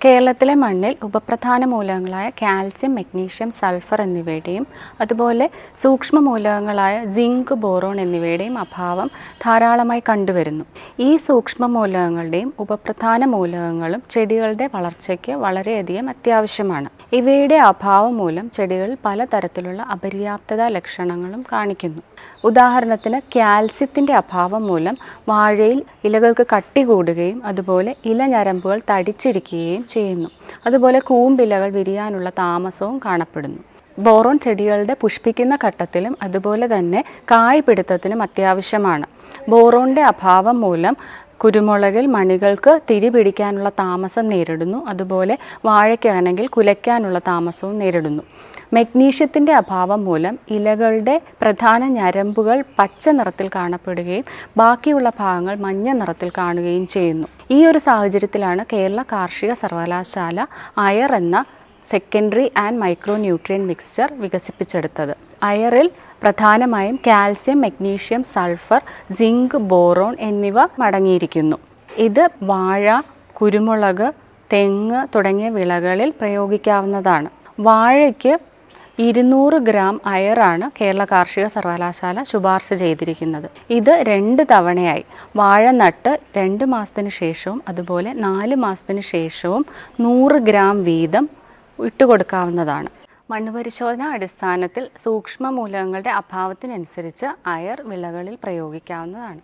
കേരളത്തിലെ മണ്ണിൽ ഉപപ്രധാന മൂലകങ്ങളായ കാൽസ്യം മഗ്നീഷ്യം സൾഫർ എന്നിവയുടെയും അതുപോലെ സൂക്ഷ്മ മൂലകങ്ങളായ സിങ്ക് ബോറോൺ എന്നിവയുടെയും അഭാവം ധാരാളമായി കണ്ടുവരുന്നു. ഈ സൂക്ഷ്മ മൂലകങ്ങളുടെയും ഉപപ്രധാന മൂലകങ്ങളും ചെടികളുടെ വളർച്ചയ്ക്ക് വളരെയധികം അത്യാവശ്യമാണ്. ഇവയുടെ അഭാവം മൂലം ചെടികൾ പലതരത്തിലുള്ള അപര്യാപ്തത ലക്ഷണങ്ങളും കാണിക്കുന്നു. ഉദാഹരണത്തിന് കാൽസ്യത്തിന്റെ അഭാവം മൂലം വാഴയിൽ ഇലകൾക്ക് കട്ടി കൂടുകയും അതുപോലെ ഇലഞരമ്പുകൾ തടിച്ചിരിക്കുകയും ചെയ്യുന്നു. അതുപോലെ കൂമ്പിലകൾ വിരിയാനുള്ള താമസവും കാണപ്പെടുന്നു. ബോറോൺ ചെടികളുടെ പുഷ്പിക്കുന്ന ഘട്ടത്തിലും അതുപോലെ തന്നെ കായ് പിടുത്തത്തിനും അത്യാവശ്യമാണ്. ബോറോണിന്റെ അഭാവം മൂലം കുരുമുളകിൽ മണികൾക്ക് തിരി പിടിക്കാനുള്ള താമസം നേരിടുന്നു. അതുപോലെ വാഴയ്ക്കാണെങ്കിൽ കുലയ്ക്കാനുള്ള താമസവും നേരിടുന്നു. മഗ്നീഷ്യത്തിന്റെ അഭാവം മൂലം ഇലകളുടെ പ്രധാന ഞരമ്പുകൾ പച്ച നിറത്തിൽ കാണപ്പെടുകയും ബാക്കിയുള്ള ഭാഗങ്ങൾ മഞ്ഞ നിറത്തിൽ കാണുകയും ചെയ്യുന്നു. ഈ ഒരു സാഹചര്യത്തിലാണ് കേരള കാർഷിക സർവകലാശാല അയർ എന്ന secondary and micro nutrient mixture വികസിപ്പിച്ചെടുത്തത്. അയറിൽ പ്രധാനമായും calcium magnesium sulphur zinc boron എന്നിവ അടങ്ങിയിരിക്കുന്നു ഇത് വാഴ കുരുമുളക് തെങ്ങ് തുടങ്ങിയ വിളകളിൽ പ്രയോഗിക്കാവുന്നതാണ്. വാഴയ്ക്ക് ഇരുന്നൂറ് ഗ്രാം അയറാണ് കേരള കാർഷിക സർവകലാശാല ശുപാർശ ചെയ്തിരിക്കുന്നത്. ഇത് രണ്ട് തവണയായി. വാഴ നട്ട് രണ്ട് മാസത്തിന് ശേഷവും അതുപോലെ നാല് മാസത്തിന് ശേഷവും നൂറ് ഗ്രാം വീതം ഇട്ടുകൊടുക്കാവുന്നതാണ്. മണ്ണ് പരിശോധന അടിസ്ഥാനത്തിൽ സൂക്ഷ്മ മൂലകങ്ങളുടെ അഭാവത്തിനനുസരിച്ച് അയർ വിളകളിൽ പ്രയോഗിക്കാവുന്നതാണ്.